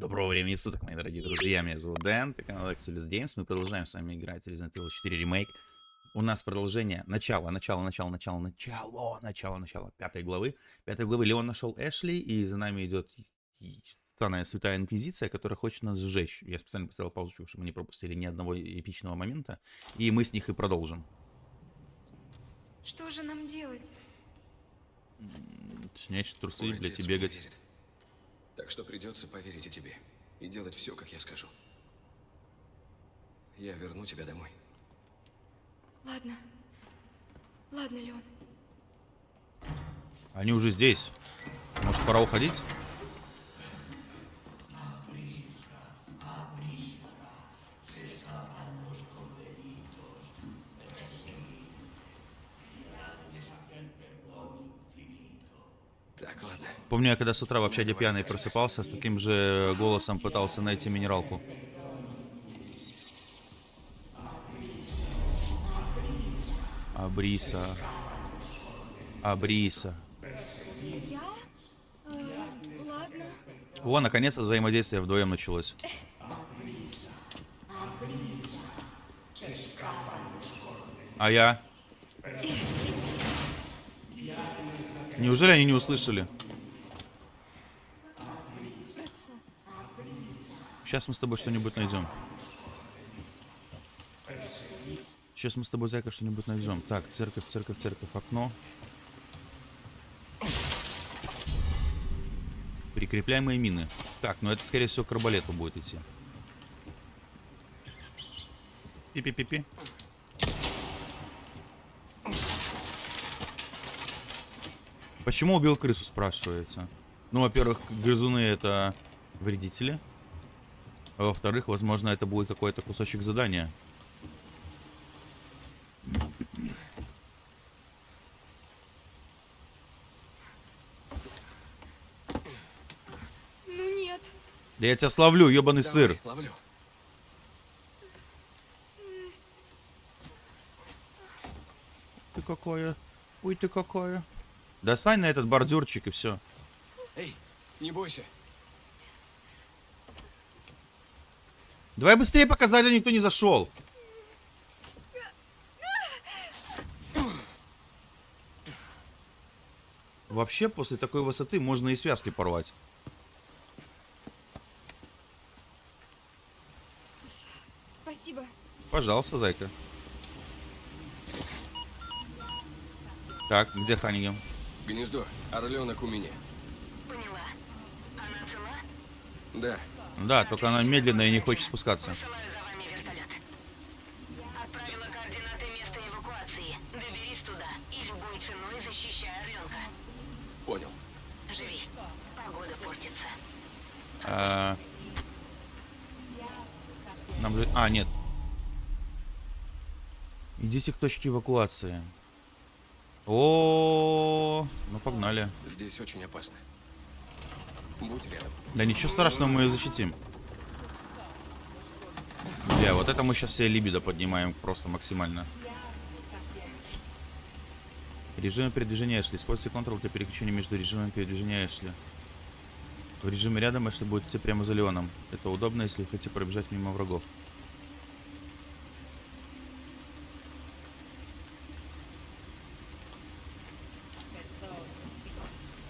Доброго времени суток, мои дорогие друзья. Меня зовут Дэн, это канал Excelus Games. Мы продолжаем с вами играть Resident Evil 4 ремейк. У нас продолжение. Начало, начало, начало, начало, начало, начало, начало пятой главы. Пятой главы Леон нашел Эшли, и за нами идет странная святая инквизиция, которая хочет нас сжечь. Я специально поставил паузу, чтобы мы не пропустили ни одного эпичного момента. И мы с них и продолжим. Что же нам делать? Снять трусы, блядь, и бегать. Так что придется поверить и тебе. И делать все, как я скажу. Я верну тебя домой. Ладно. Ладно, Леон. Они уже здесь. Может, пора уходить? Так, ладно. Помню, я когда с утра в общаге пьяный просыпался, с таким же голосом пытался найти минералку. Абриса. Абриса. Я? Э, ладно. О, наконец-то взаимодействие вдвоем началось. А я? Неужели они не услышали? Сейчас мы с тобой что-нибудь найдем. Сейчас мы с тобой, Зайка, что-нибудь найдем. Так, церковь, церковь, церковь, окно. Прикрепляемые мины. Так, ну это, скорее всего, к арбалету будет идти. Пи-пи-пи-пи. Почему убил крысу, спрашивается? Ну, во-первых, грызуны это вредители. А во-вторых, возможно, это будет какой-то кусочек задания. Ну нет. Да я тебя славлю, ебаный Давай, сыр. ловлю. Ты какая? Ой, ты какая? Достань на этот бордюрчик и все. Эй, не бойся. Давай быстрее показать, а никто не зашел. Вообще, после такой высоты можно и связки порвать. Спасибо. Пожалуйста, зайка. Так, где Ханигем? Гнездо. Орленок у меня. Поняла. Она цела? Да. Да, только она медленно и не хочет спускаться. Посылаю за вами вертолет. Отправила координаты места эвакуации. Доберись туда и любой ценой защищай орленка. Понял. Живи. Погода портится. А, Нам. А, нет. Идите к точке эвакуации. О, ну погнали. Здесь очень опасно. Будь рядом. Да ничего страшного, мы ее защитим. Бля, вот это мы сейчас себе либидо поднимаем просто максимально. Режим передвижения Эшли. Используйте контрол для переключения между режимами передвижения Эшли. В режиме рядом Эшли будет идти прямо за Леоном. Это удобно, если хотите пробежать мимо врагов.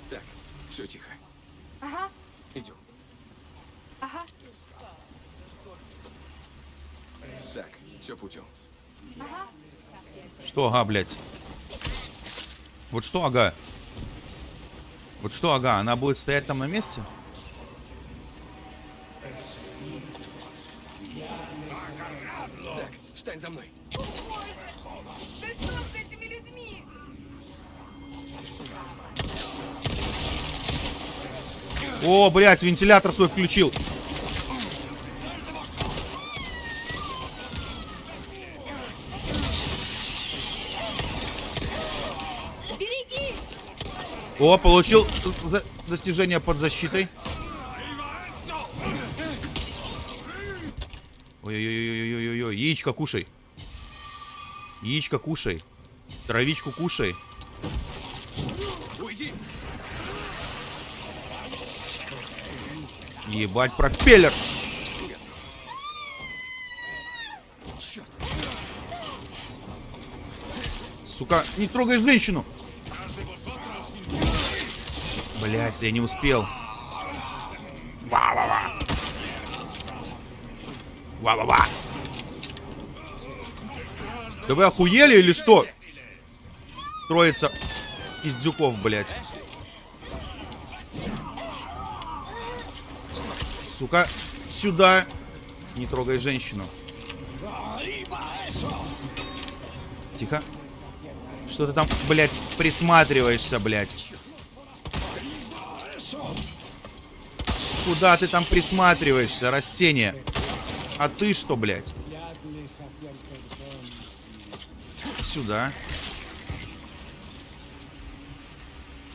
Так, все тихо. Ага. Идем. Ага. Так, все путем. Ага. Что ага, блядь? Вот что ага? Вот что ага? Она будет стоять там на месте? Так, встань за мной. Да что с этими людьми? О, блядь, вентилятор свой включил. О, получил за- достижение под защитой. Ой-ой-ой-ой-ой-ой. Яичко кушай. Яичко кушай. Травичку кушай. Уйди. Ебать, пропеллер! Сука, не трогай женщину! Блять, я не успел. Ва-ва-ва. Ва-ва-ва. Да вы охуели или что? Троица пиздюков, блядь. Сука, сюда. Не трогай женщину. Тихо. Что ты там, блядь, присматриваешься, блядь? Куда ты там присматриваешься, растение? А ты что, блядь? Сюда.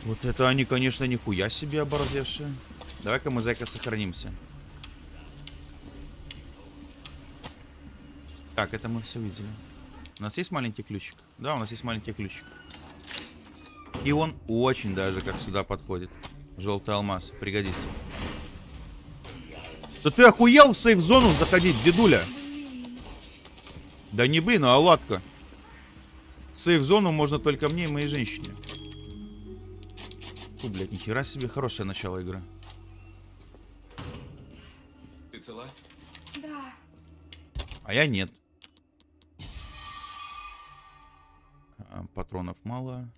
Вот это они, конечно, нихуя себе оборзевшие. Давай-ка мы, зайка, сохранимся. Так, это мы все видели. У нас есть маленький ключик? Да, у нас есть маленький ключик. И он очень даже как сюда подходит. Желтый алмаз. Пригодится. Да ты охуел в сейф-зону заходить, дедуля? Да не блин, а оладка. В сейф-зону можно только мне и моей женщине. Фу, блядь, нихера себе хорошее начало игры. Ты цела? Да. А я нет. А, Патронов мало.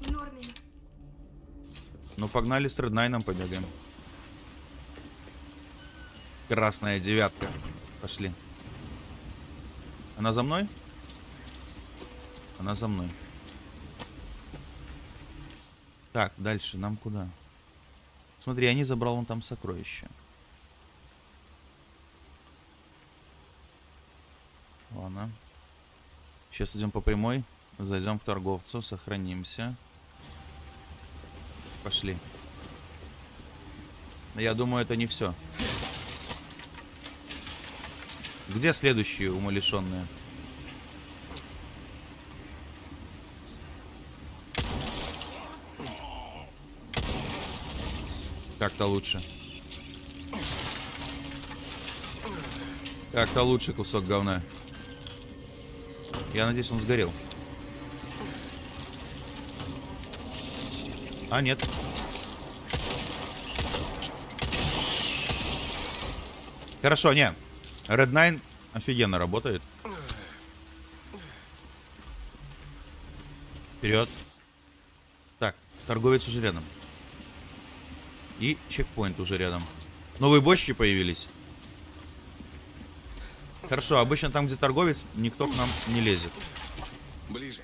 В норме. Ну, погнали с Реднайном побегаем. Красная девятка. Пошли. Она за мной? Она за мной. Так, дальше нам куда? Смотри, я не забрал вон там сокровища. Ладно. Сейчас идем по прямой. Зайдем к торговцу, сохранимся. Пошли. Я думаю, это не все. Где следующие умалишенные? Как-то лучше. Как-то лучше кусок говна. Я надеюсь, он сгорел. А, нет. Хорошо, не. Red Nine офигенно работает. Вперед. Так, торговец уже рядом. И чекпоинт уже рядом. Новые бочки появились. Хорошо, обычно там, где торговец, никто к нам не лезет. Ближе.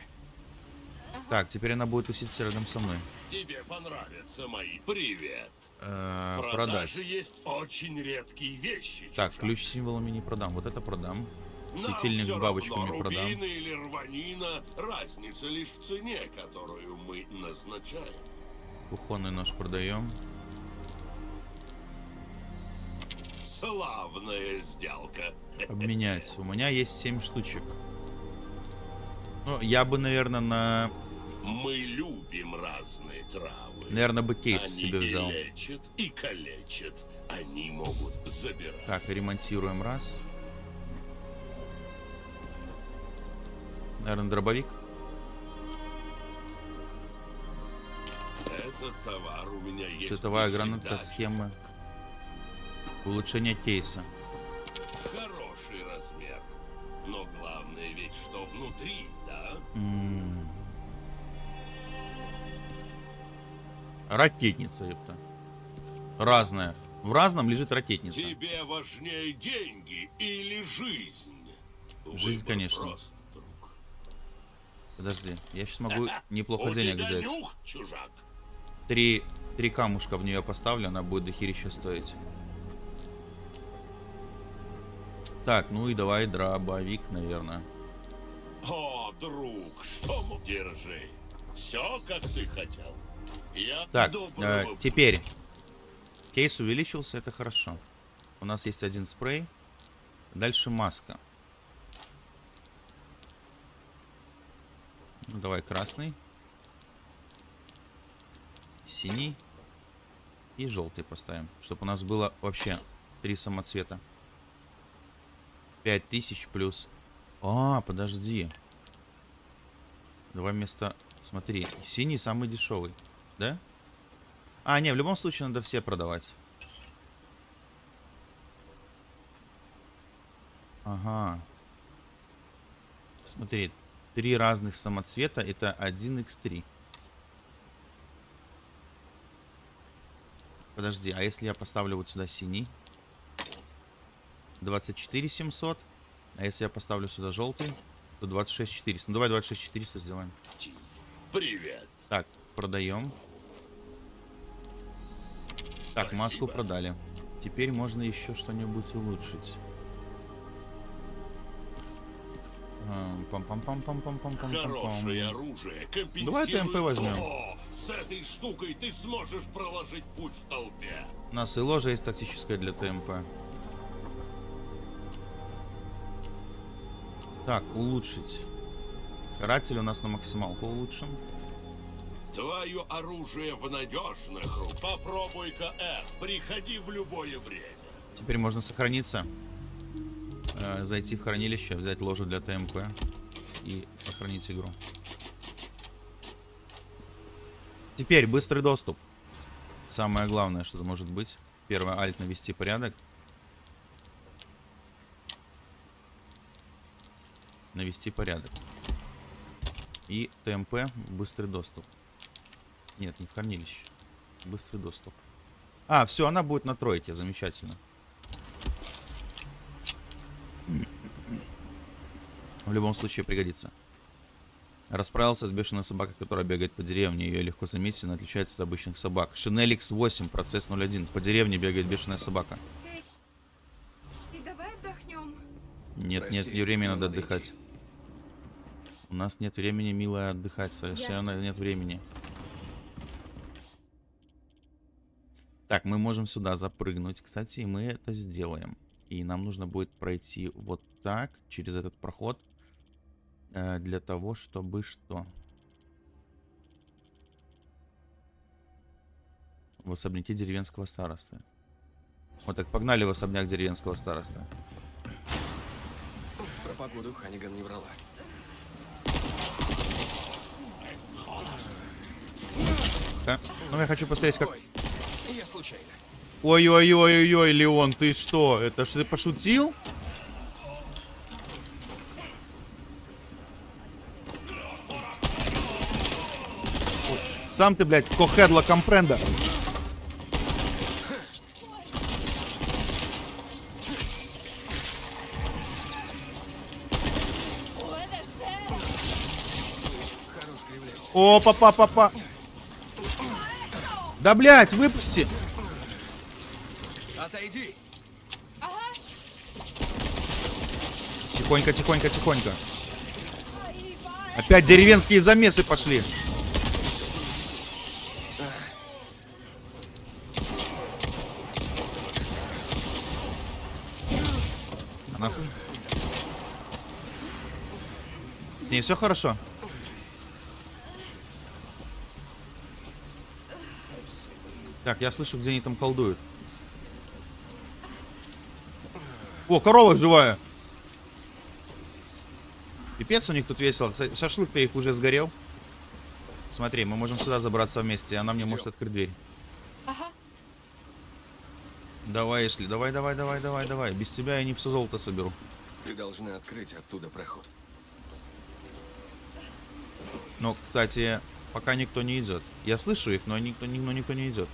Так, теперь она будет уситься рядом со мной. Тебе понравятся мои. Привет. Э, продать. есть очень редкие вещи. Так, чужак. ключ с символами не продам. Вот это продам. Светильник с бабочками равно, продам. или рванина, разница лишь в цене, которую мы назначаем. Кухонный нож продаем. Славная сделка. Обменять. У меня есть 7 штучек. Ну, я бы, наверное, на... Мы любим разные травы. Наверное, бы кейс Они себе взял. и лечат, и калечат. Они могут забирать. Так, ремонтируем раз. Наверное, дробовик. Этот товар у меня есть. Световая граната, схемы. Улучшение кейса. Хороший размер. Но главное ведь, что внутри, да? М. Ракетница, ёпта. Разная. В разном лежит ракетница. Тебе важнее деньги или жизнь? Жизнь, Выбор конечно. прост. Подожди, я сейчас могу неплохо У денег взять. нюх, чужак. Три, три камушка в нее поставлю, она будет дохерища стоить. Так, ну и давай дробовик, наверное. О, друг, что мо- Держи. Все, как ты хотел. Так, э, теперь. Кейс увеличился, это хорошо. У нас есть один спрей. Дальше маска. Ну, давай красный. Синий. И желтый поставим. Чтобы у нас было вообще три самоцвета. 5000 плюс. А, подожди. Давай вместо... Смотри, синий самый дешевый. Да? А, не, в любом случае надо все продавать. Ага. Смотри, три разных самоцвета это 1x3. Подожди, а если я поставлю вот сюда синий? 24 700. А если я поставлю сюда желтый, то 26 400. Ну давай 26 400 сделаем. Привет. Так, продаем. Так, маску продали. Теперь можно еще что-нибудь улучшить. Ам, Пам-пам-пам-пам-пам-пам-пам-пам. Хорошее оружие Давай ТМП возьмем. то. С этой штукой ты сможешь проложить путь в толпе. У нас и ложа есть тактическая для ТМП. Так, улучшить. Каратель у нас на максималку улучшим. Твое оружие в надежных руках. Попробуй-ка F. Приходи в любое время. Теперь можно сохраниться. Э, зайти в хранилище, взять ложу для ТМП и сохранить игру. Теперь быстрый доступ. Самое главное, что может быть. Первое, альт навести порядок. Навести порядок. И ТМП, быстрый доступ. Нет, не в хранилище. Быстрый доступ. А, все, она будет на тройке, замечательно. В любом случае пригодится. Расправился с бешеной собакой, которая бегает по деревне. Ее легко заметить, она отличается от обычных собак. Шинель X8, процесс 01. По деревне бегает бешеная собака. Эй, и давай отдохнем. Нет, Прости, нет, не времени надо отдыхать. идти. У нас нет времени, милая, отдыхать. Совершенно нет времени. Так, мы можем сюда запрыгнуть, кстати, и мы это сделаем. И нам нужно будет пройти вот так, через этот проход. э, для того, чтобы что? В особняке деревенского старосты. Вот так, погнали в особняк деревенского старосты. Про погоду Ханиган не врала. Да? Ну, я хочу посмотреть, как... Я случайно. Ой-ой-ой-ой, Леон, ты что? Это ж ты пошутил? Сам ты, блядь, кохедла компренда. Хорош Да, блядь, выпусти. Отойди! Тихонько, тихонько, тихонько. Опять деревенские замесы пошли. Она... С ней все хорошо? Так, я слышу, где они там колдуют. О, корова живая. Пипец у них тут весело. Кстати, шашлык-то их уже сгорел. Смотри, мы можем сюда забраться вместе, и она мне может открыть дверь. Ага. Давай, Эшли, давай, давай, давай, давай, давай. Без тебя я не все золото соберу. Ты должна открыть оттуда проход. Но, кстати, пока никто не идет. Я слышу их, но никто, ни- но никто не идет.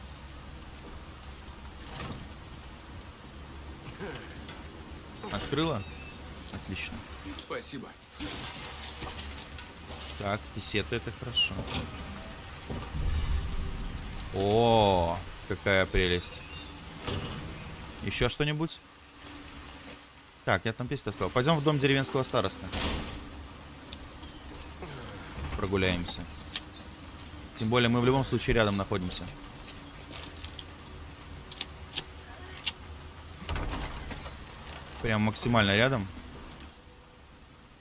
Открыла? Отлично. Спасибо. Так, писеты это хорошо. О, какая прелесть. Еще что-нибудь? Так, я там песню оставил. Пойдем в дом деревенского староста. Прогуляемся. Тем более мы в любом случае рядом находимся. Прям максимально рядом.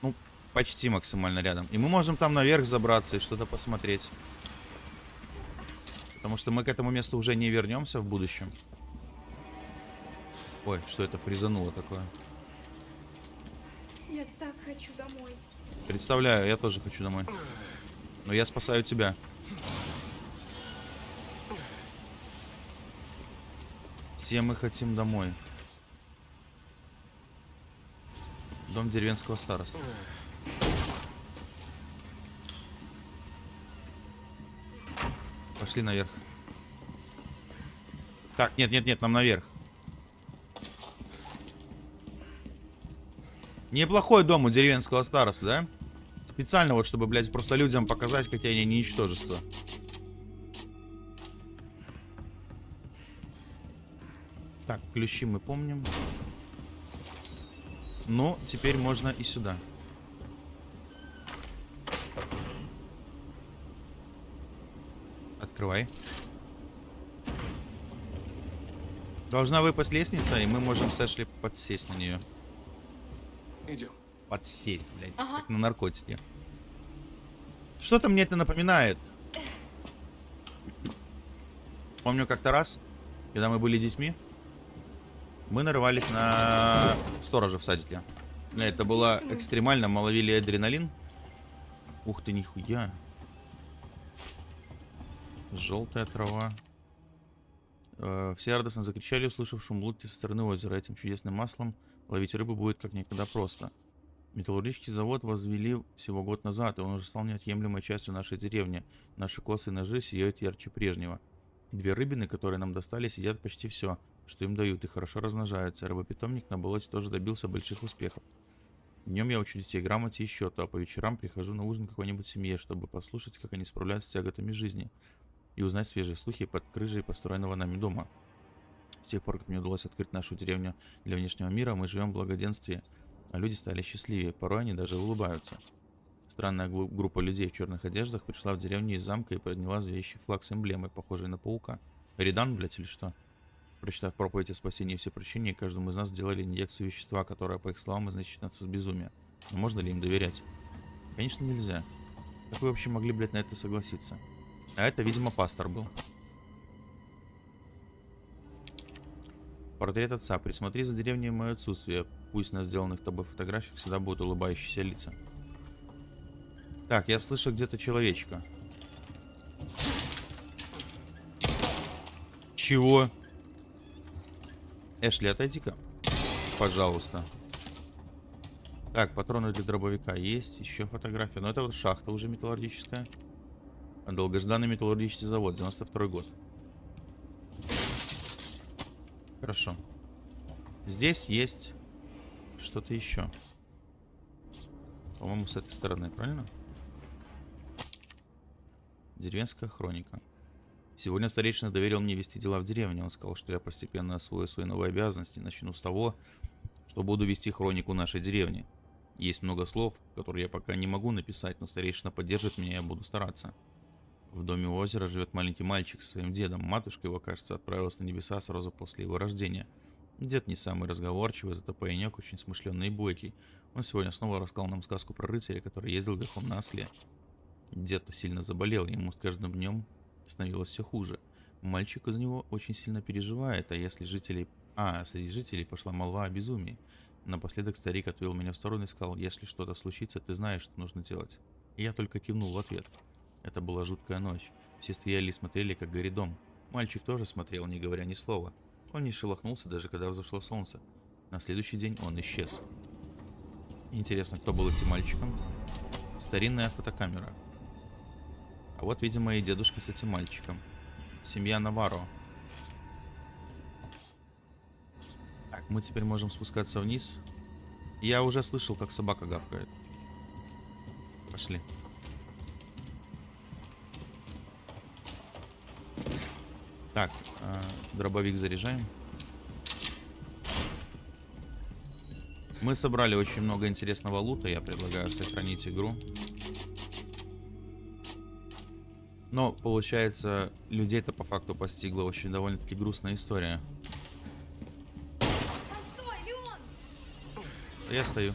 Ну, почти максимально рядом. И мы можем там наверх забраться и что-то посмотреть. Потому что мы к этому месту уже не вернемся в будущем. Ой, что это фризануло такое? Я так хочу домой. Представляю, я тоже хочу домой. Но я спасаю тебя. Все мы хотим домой. Дом деревенского староста. Пошли наверх. Так, нет, нет, нет, нам наверх. Неплохой дом у деревенского староста, да? Специально вот, чтобы, блядь, просто людям показать, какие они ничтожества. Так, ключи мы помним. Ну, теперь можно и сюда. Открывай. Должна выпасть лестница, и мы можем с Эшли подсесть на нее. Идем. Подсесть, блядь, Ага. как на наркотике. Что-то мне это напоминает. Помню как-то раз, когда мы были детьми, мы нарывались на сторожа в садике. Это было экстремально, мы ловили адреналин. Ух ты, нихуя. Желтая трава. Э, Все радостно закричали, услышав шум лодки со стороны озера. Этим чудесным маслом ловить рыбу будет как никогда просто. Металлургический завод возвели всего год назад, и он уже стал неотъемлемой частью нашей деревни. Наши косы и ножи сияют ярче прежнего. Две рыбины, которые нам достались, едят почти все, что им дают, и хорошо размножаются. Рыбопитомник на болоте тоже добился больших успехов. Днем я учу детей грамоте и счету, а по вечерам прихожу на ужин какой-нибудь семье, чтобы послушать, как они справляются с тяготами жизни, и узнать свежие слухи под крыжей построенного нами дома. С тех пор, как мне удалось открыть нашу деревню для внешнего мира, мы живем в благоденствии, а люди стали счастливее, порой они даже улыбаются. Странная группа людей в черных одеждах пришла в деревню из замка и подняла зловещий флаг с эмблемой, похожей на паука. Редан, блядь, или что? Прочитав проповедь о спасении и всепрощении, каждому из нас сделали инъекцию вещества, которое, по их словам, изначит нас от безумия. Но можно ли им доверять? Конечно, нельзя. Как вы вообще могли, блядь, на это согласиться? А это, видимо, пастор был. Портрет отца. Присмотри за деревней в мое отсутствие. Пусть на сделанных тобой фотографиях всегда будут улыбающиеся лица. Так, я слышу где-то человечка. Чего? Эшли, отойди-ка. Пожалуйста. Так, патроны для дробовика есть. Еще фотография. Но это вот шахта уже металлургическая. Долгожданный металлургический завод. 92 год. Хорошо. Здесь есть что-то еще. По-моему, с этой стороны, правильно? Деревенская хроника. Сегодня старейшина доверил мне вести дела в деревне. Он сказал, что я постепенно освою свои новые обязанности. Начну с того, что буду вести хронику нашей деревни. Есть много слов, которые я пока не могу написать, но старейшина поддержит меня, я буду стараться. В доме у озера живет маленький мальчик со своим дедом. Матушка его, кажется, отправилась на небеса сразу после его рождения. Дед не самый разговорчивый, зато паренек очень смышленный и бойкий. Он сегодня снова рассказал нам сказку про рыцаря, который ездил верхом на осле. Дед сильно заболел, ему с каждым днем становилось все хуже. Мальчик из него очень сильно переживает, а если жителей... А, среди жителей пошла молва о безумии. Напоследок старик отвел меня в сторону и сказал, если что-то случится, ты знаешь, что нужно делать. И я только кивнул в ответ. Это была жуткая ночь. Все стояли и смотрели, как горит дом. Мальчик тоже смотрел, не говоря ни слова. Он не шелохнулся, даже когда взошло солнце. На следующий день он исчез. Интересно, кто был этим мальчиком? Старинная фотокамера. А вот, видимо, и дедушка с этим мальчиком. Семья Наваро. Так, мы теперь можем спускаться вниз. Я уже слышал, как собака гавкает. Пошли. Так, э, дробовик заряжаем. Мы собрали очень много интересного лута. Я предлагаю сохранить игру. Но, получается, людей-то по факту постигла очень довольно-таки грустная история. Постой, Леон! Я стою.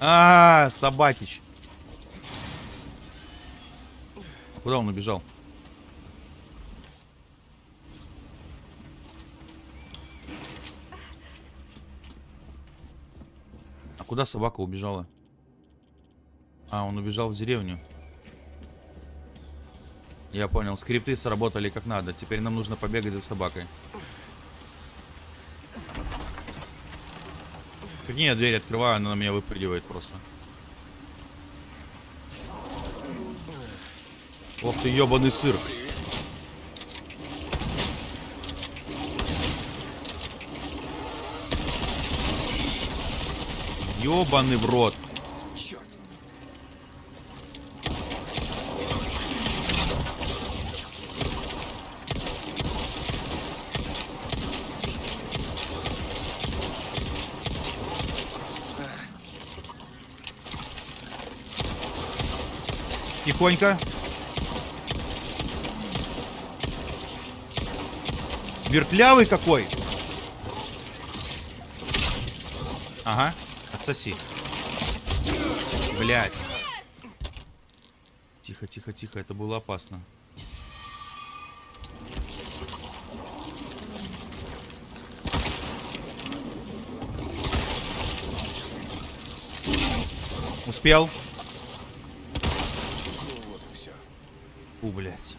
А, собакич. Куда он убежал? А куда собака убежала? А, он убежал в деревню. Я понял, скрипты сработали как надо. Теперь нам нужно побегать за собакой. Прикинь, я дверь открываю, она на меня выпрыгивает просто. Ох ты, ебаный сыр. Ебаный в рот. Тихонько. Вертлявый какой. Ага, отсоси. Блять. Тихо, тихо, тихо, это было опасно. Успел? Ну вот и все. У, блядь.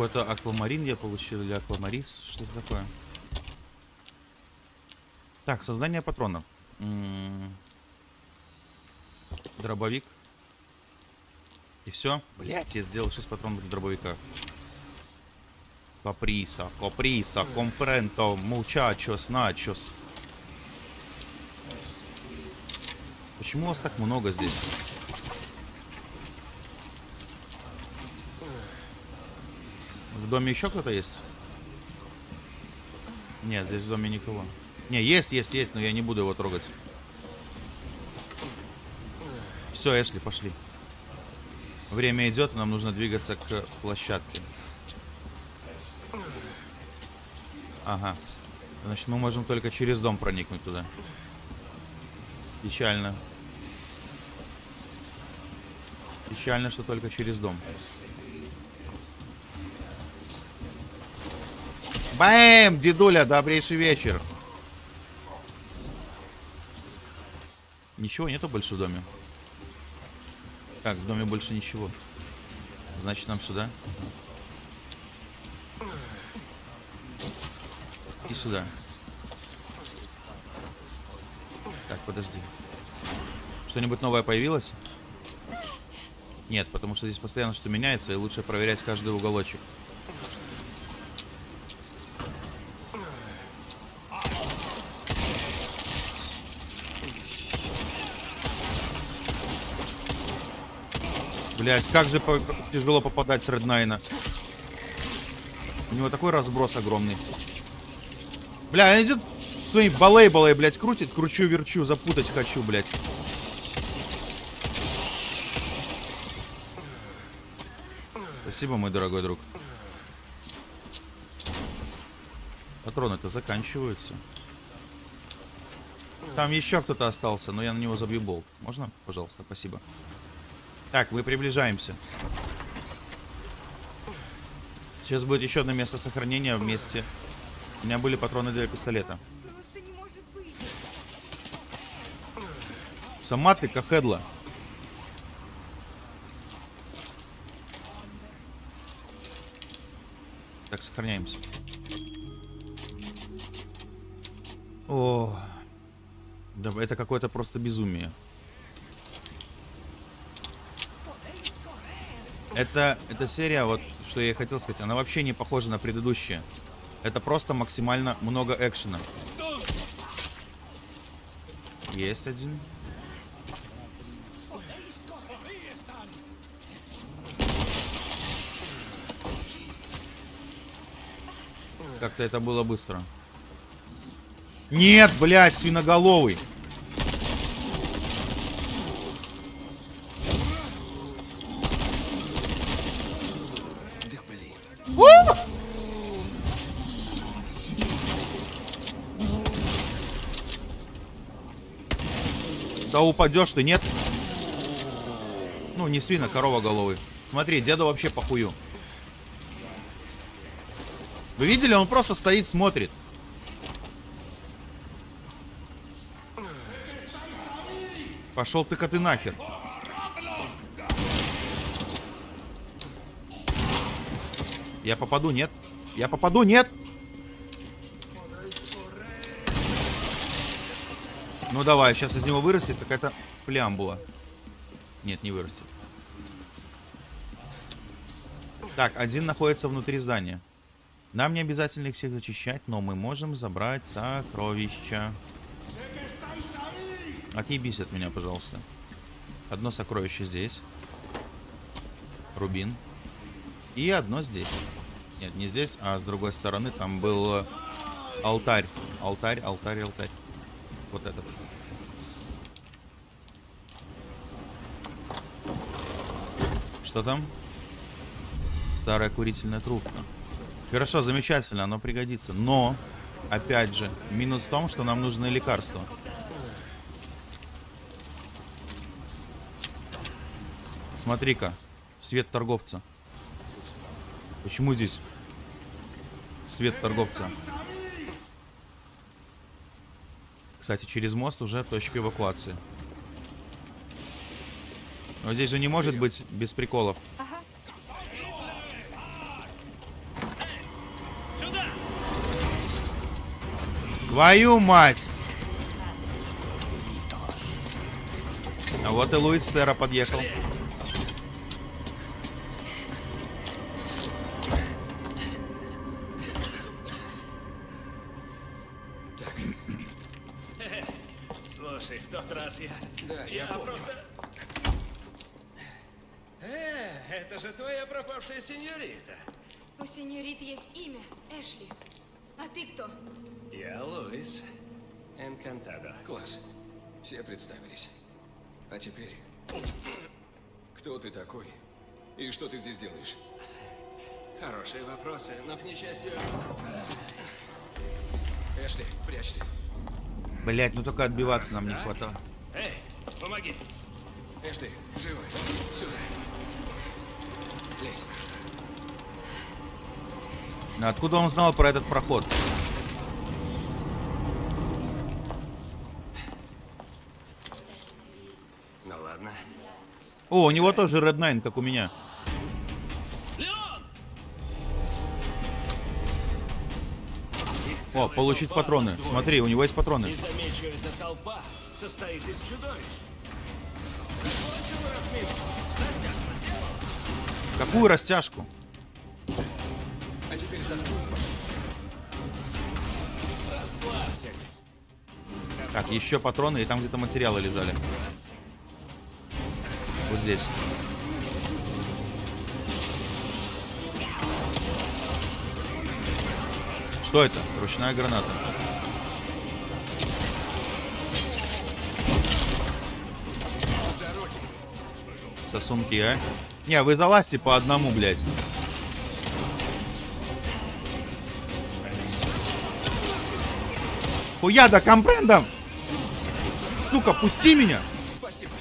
Какой-то аквамарин я получил, или аквамарис, что-то такое. Так, создание патронов. М, Дробовик. И все. Блять, я сделал 6 патронов для дробовика. Каприса, каприса, компренто, мучачос, начос. Почему вас так много здесь? Доме еще кто-то есть? Нет, здесь в доме никого. Не, есть, есть, есть, но я не буду его трогать. Все, Эшли, пошли. Время идет, нам нужно двигаться к площадке. Ага. Значит, мы можем только через дом проникнуть туда. Печально. Печально, что только через дом. Бэм! Дедуля, добрейший вечер. Ничего нету больше в доме. Так, в доме больше ничего. Значит, нам сюда. И сюда. Так, подожди. Что-нибудь новое появилось? Нет, потому что здесь постоянно что меняется, и лучше проверять каждый уголочек. Блять, как же по- тяжело попадать с Реднайна. У него такой разброс огромный. Бля, он идет своей балей-балей, блядь, крутит, кручу-верчу, запутать хочу, блядь. Спасибо, мой дорогой друг. Патроны-то заканчиваются. Там еще кто-то остался, но я на него забью болт. Можно? Пожалуйста, спасибо. Так, мы приближаемся. Сейчас будет еще одно место сохранения вместе. У меня были патроны для пистолета. Сама ты кахедла. Так, сохраняемся. О, да, это какое-то просто безумие. Это, эта серия, вот что я и хотел сказать, она вообще не похожа на предыдущие. Это просто максимально много экшена. Есть один. Как-то это было быстро. Нет, блядь, свиноголовый. Да упадешь ты, нет? Ну, не свина, корова головы. Смотри, деду вообще похую. Вы видели? Он просто стоит, смотрит. Пошел ты коты нахер. Я попаду, нет? Я попаду, нет? Ну давай, сейчас из него вырастет какая-то плямбула. Нет, не вырастет. Так, один находится внутри здания. Нам не обязательно их всех зачищать, но мы можем забрать сокровища. Отъебись от меня, пожалуйста. Одно сокровище здесь. Рубин. И одно здесь. Нет, не здесь, а с другой стороны там был алтарь. Алтарь, алтарь, алтарь. Вот этот. Что там? Старая курительная трубка. Хорошо, замечательно, оно пригодится. Но, опять же, минус в том, что нам нужны лекарства. Смотри-ка, свет торговца. Почему здесь свет торговца? Кстати, через мост уже точка эвакуации. Но здесь же не может быть без приколов. Твою мать! А вот и Луис Сера подъехал. Пропавшая сеньорита. У сеньорит есть имя. Эшли. А ты кто? Я Луис. Энкантадо. Класс. Все представились. А теперь... Кто ты такой? И что ты здесь делаешь? Хорошие вопросы, но, к несчастью... Эшли, прячься. Блять, ну только отбиваться нам не хватало. Эй, помоги. Эшли, живо. Сюда. Лезь. Откуда он знал про этот проход? Ну ладно. О, у него тоже Red Nine, как у меня. Леон! О, получить патроны. Смотри, у него есть патроны. И замечу, эта толпа состоит из чудовищ. Закончил разминку. Какую растяжку? А теперь заткнись, пожалуйста. Расслабься. Так, еще патроны, и там где-то материалы лежали. Вот здесь. Что это? Ручная граната. Сосунки, а? Не, вы залазьте по одному, блядь. Хуяда компрендом! Сука, пусти меня! Спасибо.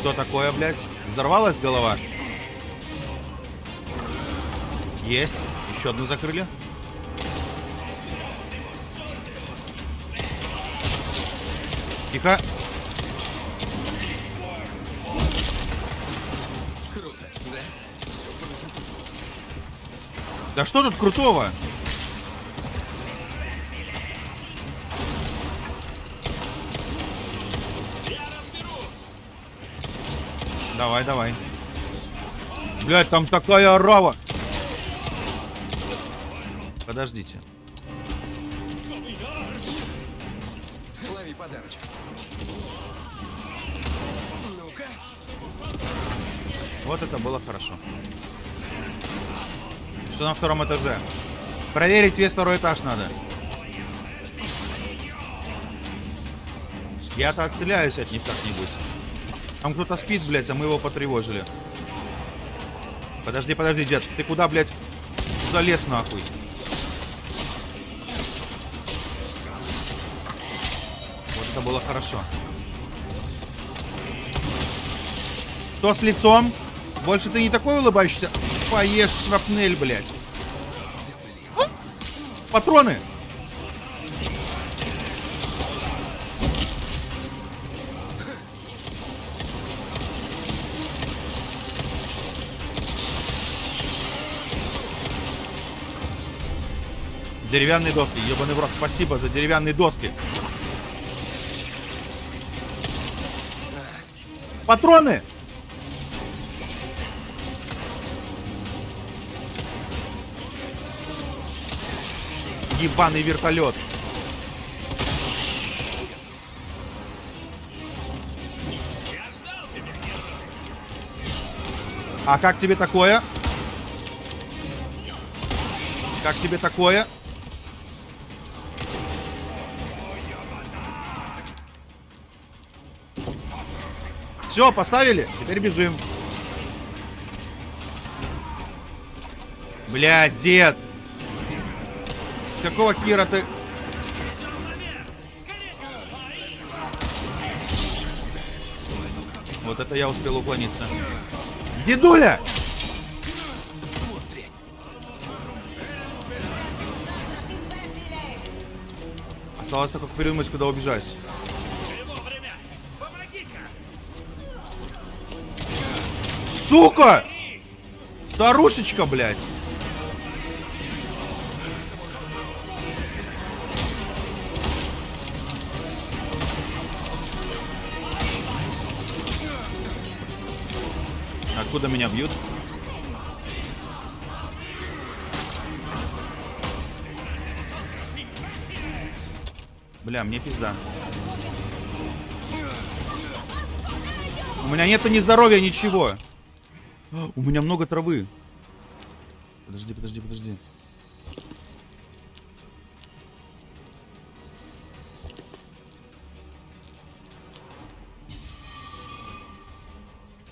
Что такое, блядь? Взорвалась голова? Есть. Еще одну закрыли. Тихо. Круто, да? Да что тут крутого? Давай, давай. Блять, там такая орава. Подождите. Лови подарочек. Вот это было хорошо. Что на втором этаже? Проверить весь второй этаж надо. Я-то отстреляюсь от них как-нибудь. Там кто-то спит, блядь, а мы его потревожили. Подожди, подожди, дед. Ты куда, блядь, залез нахуй? Было хорошо. Что с лицом? Больше ты не такой улыбающийся? Поешь шрапнель, блядь. А? Патроны! Деревянные доски. Ебаный в рот. Спасибо за деревянные доски. Патроны! Ебаный вертолет. А как тебе такое? Как тебе такое? Все, поставили? Теперь бежим. Блядь, дед. Какого хера ты... Вот это я успел уклониться. Дедуля! Осталось только придумать, куда убежать. Сука! Старушечка, блядь. Откуда меня бьют? Бля, мне пизда. У меня нету ни здоровья, ничего. У меня много травы. Подожди, подожди, подожди.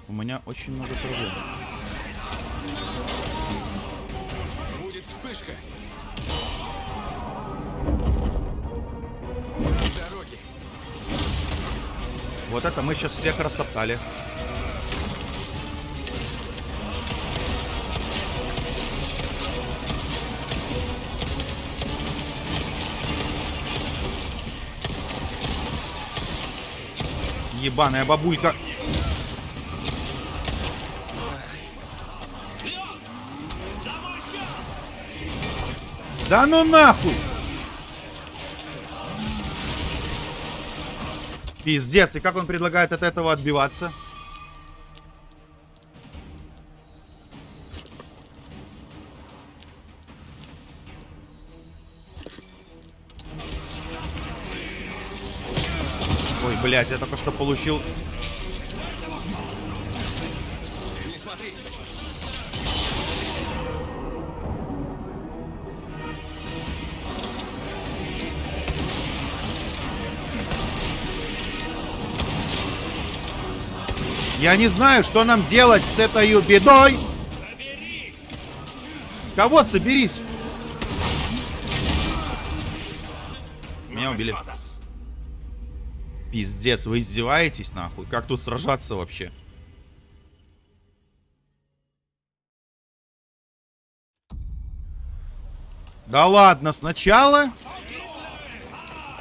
У меня очень много травы. Будет вспышка. Дороги. Вот это мы сейчас всех растоптали. Ебаная бабулька. Да ну нахуй! Пиздец, и как он предлагает от этого отбиваться? Блядь, я только что получил... Я не знаю, что нам делать с этой бедой. Кого соберись? Меня убили. Пиздец, вы издеваетесь нахуй? Как тут сражаться вообще? Да ладно, сначала?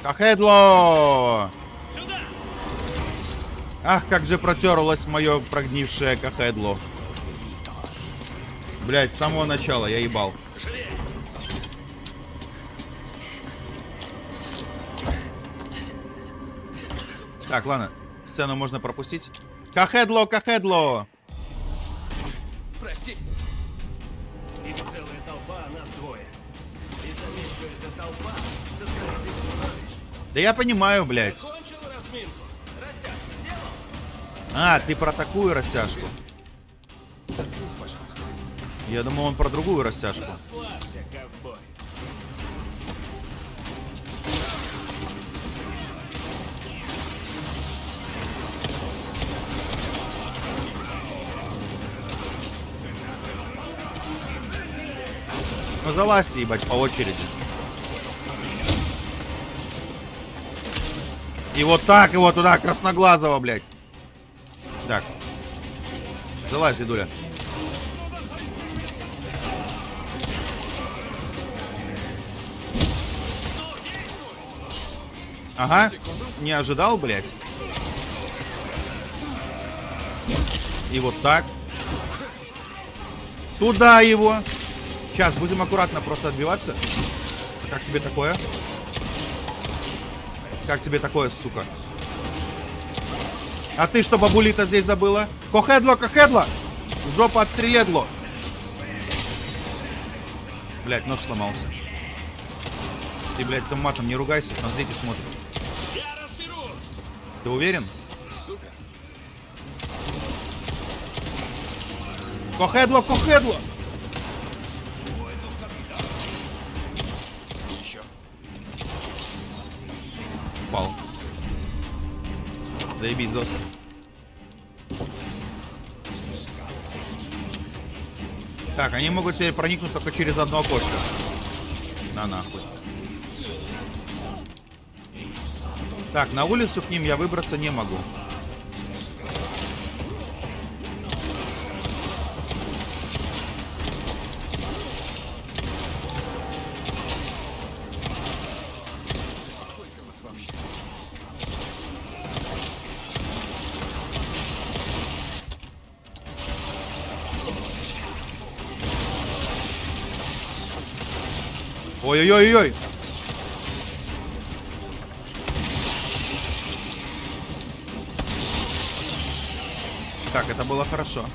Кахедло! Ах, как же протерлось мое прогнившее кахедло. Блять, с самого начала я ебал. Так, ладно. Сцену можно пропустить. Кахедло, кахедло! Прости. Их целая толпа, а нас двое. И заметь, что эта толпа состоит из чудовищ. Да я понимаю, блядь. Кончил разминку. Растяжку сделал? А, ты про такую растяжку. Пожалуйста. Я думал, он про другую растяжку. Расслабься, ковбой. Ну залазьте, ебать, по очереди. И вот так его туда, красноглазого, блядь. Так. Залазь, дедуля. Ага. Не ожидал, блядь. И вот так. Туда его. Сейчас, будем аккуратно просто отбиваться. Как тебе такое? Как тебе такое, сука? А ты что, бабулита, здесь забыла? Кохедло, кохедло! Жопа отстреледло! Блять, нож сломался. Ты, блядь, там матом не ругайся, нас дети смотрят. Ты уверен? Супер. Кохедло, кохедло! Заебись, доски. Так, они могут теперь проникнуть только через одно окошко. На нахуй. Так, на улицу к ним я выбраться не могу. Ой-ой-ой-ой! Так, это было хорошо.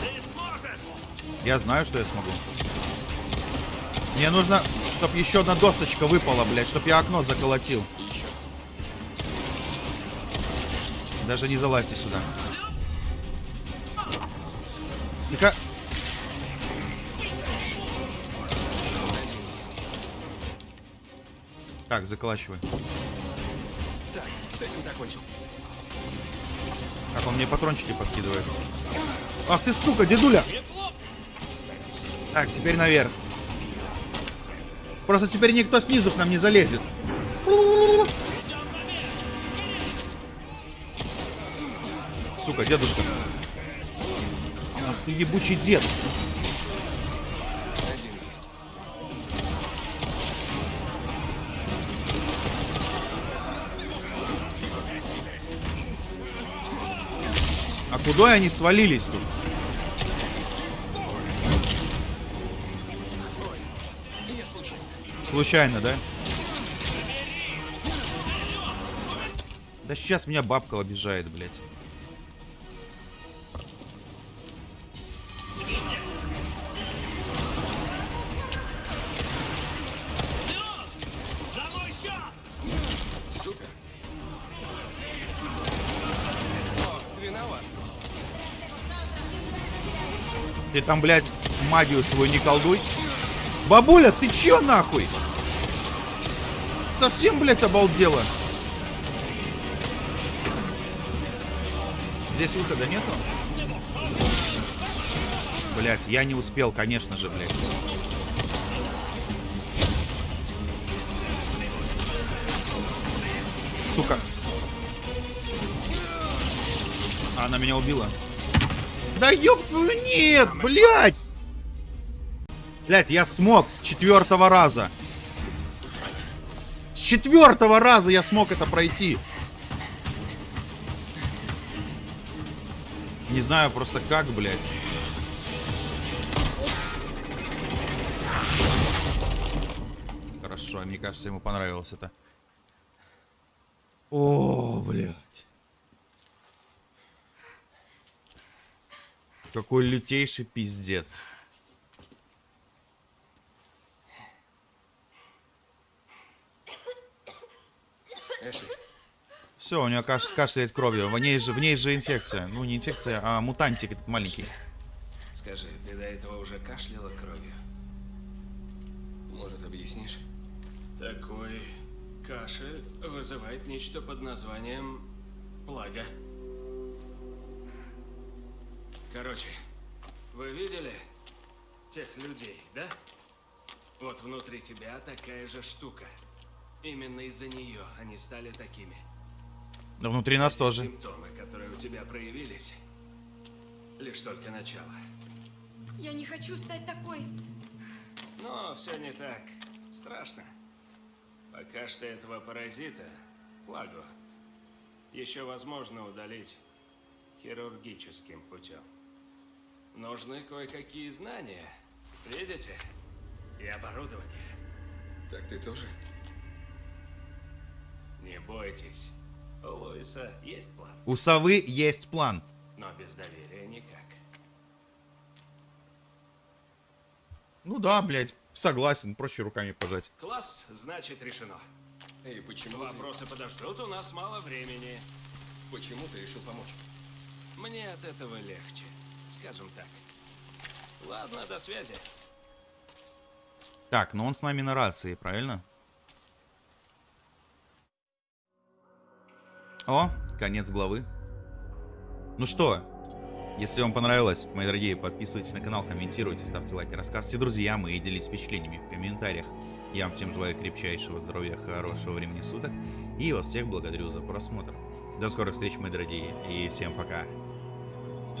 Ты сможешь! Я знаю, что я смогу. Мне нужно, чтобы еще одна досточка выпала, блядь, чтобы я окно заколотил. Даже не залазьте сюда. Так, заколачивай. Так, с этим закончил. Как он мне патрончики подкидывает. Ах ты, сука, дедуля! Так, теперь наверх. Просто теперь никто снизу к нам не залезет. Сука, дедушка. Ах ты ебучий дед. Куда они свалились тут? Случайно, да? Да сейчас меня бабка обижает, блядь. Ты там, блядь, магию свою не колдуй. Бабуля, ты чё нахуй? Совсем, блядь, обалдела? Здесь выхода нету? Блядь, я не успел, конечно же, блядь. Сука. А, она меня убила. Да ёб нет, блядь! Блядь, я смог с четвертого раза. С четвертого раза я смог это пройти. Не знаю просто как, блядь. Хорошо, мне кажется, ему понравилось это. О, блядь. Какой лютейший пиздец. Все, у нее каш кашляет кровью. В ней же, в ней же инфекция. Ну, не инфекция, а мутантик этот маленький. скажи, ты до этого уже кашляла кровью? Может, объяснишь? Такой кашель вызывает нечто под названием плага. Короче, вы видели тех людей, да? Вот внутри тебя такая же штука. Именно из-за нее они стали такими. Да внутри нас тоже. Симптомы, которые у тебя проявились, лишь только начало. Я не хочу стать такой. Но все не так страшно. Пока что этого паразита, Лагу, еще возможно удалить хирургическим путем. Нужны кое-какие знания, видите? И оборудование. Так ты тоже? Не бойтесь. У Луиса есть план, У совы есть план. но без доверия никак. Ну да, блядь, согласен, проще руками пожать. Класс, значит, решено. И почему ты, Вопросы подождут, у нас мало времени. почему ты решил помочь? Мне от этого легче, скажем так. Ладно, до связи. Так, но он с нами на рации, правильно? О, конец главы. Ну что, если вам понравилось, мои дорогие, подписывайтесь на канал, комментируйте, ставьте лайки, рассказывайте друзьям и делитесь впечатлениями в комментариях. Я вам всем желаю крепчайшего здоровья, хорошего времени суток и вас всех благодарю за просмотр. До скорых встреч, мои дорогие, и всем пока.